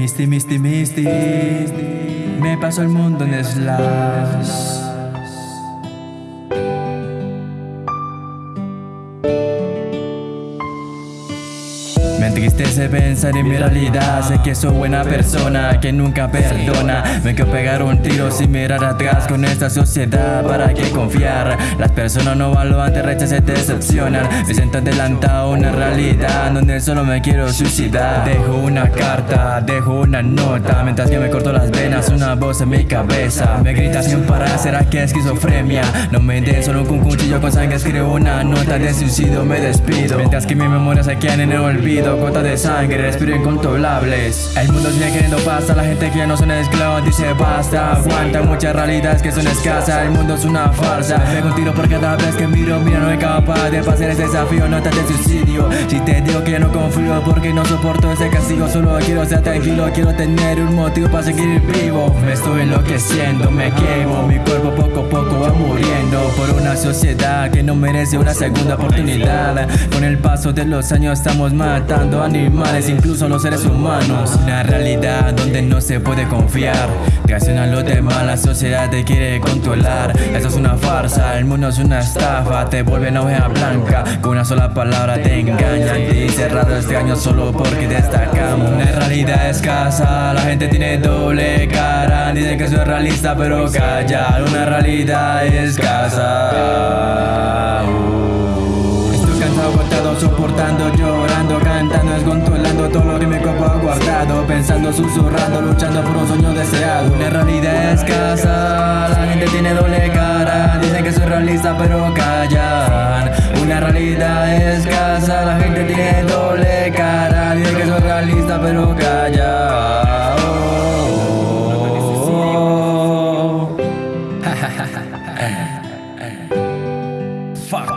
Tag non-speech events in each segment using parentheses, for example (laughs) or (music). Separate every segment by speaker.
Speaker 1: Misty, Misty, Misty. Me paso el mundo en slash. Me entristece pensar en mi realidad. Sé que soy buena persona, que nunca perdona. Me quiero pegar un tiro sin mirar atrás Con esta sociedad, ¿para qué confiar? Las personas no valoran, te rechazan, se decepcionan. Me siento adelantado a una realidad Donde solo me quiero suicidar. Dejo una carta, dejo una nota. Mientras que me corto las venas, una voz en mi cabeza. Me grita sin parar, ¿será que es esquizofrenia? No me den solo con cuchillo con sangre Escribo una nota de suicidio, me despido. Mientras que mi memoria se quedan en el olvido Gota de sangre, respiro incontrolables. El mundo sigue queriendo pasta, la gente que no son esclavos dice basta. Aguanta muchas realidades que son escasas, el mundo es una farsa. Me un tiro por cada vez que miro, mira no soy capaz de pasar ese desafío, nota de suicidio. Si te digo que ya no confío porque no soporto ese castigo Solo quiero ser tranquilo, quiero tener un motivo para seguir vivo. Me estoy enloqueciendo, me quemo, mi cuerpo poco a poco va muriendo Por una sociedad que no merece una segunda oportunidad. Con el paso de los años estamos matando animales, incluso los seres humanos. Una realidad donde no se puede confiar. a los demás, la sociedad te quiere controlar. Esto es una farsa, el mundo es una estafa. Te vuelve hoja blanca, con una sola palabra te engañan. Y cerrado este año solo porque destacamos. Una realidad escasa, la gente tiene doble cara. Dicen que soy realista, pero calla. Una realidad escasa. Estoy cansado, agotado, soportando, llorando, Pensando, susurrando, luchando por un sueño deseado. Una realidad escasa, la gente tiene doble cara. Dicen que soy realista pero callan. Una realidad escasa, la gente tiene doble cara. Dicen que soy realista pero callan (laughs) Fuck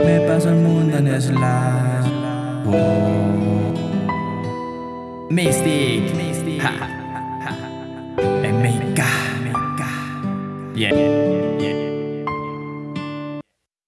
Speaker 1: Me paso el mundo en slash. Mystic, Mystic. Ha. Ha. Omega. Omega. Yeah.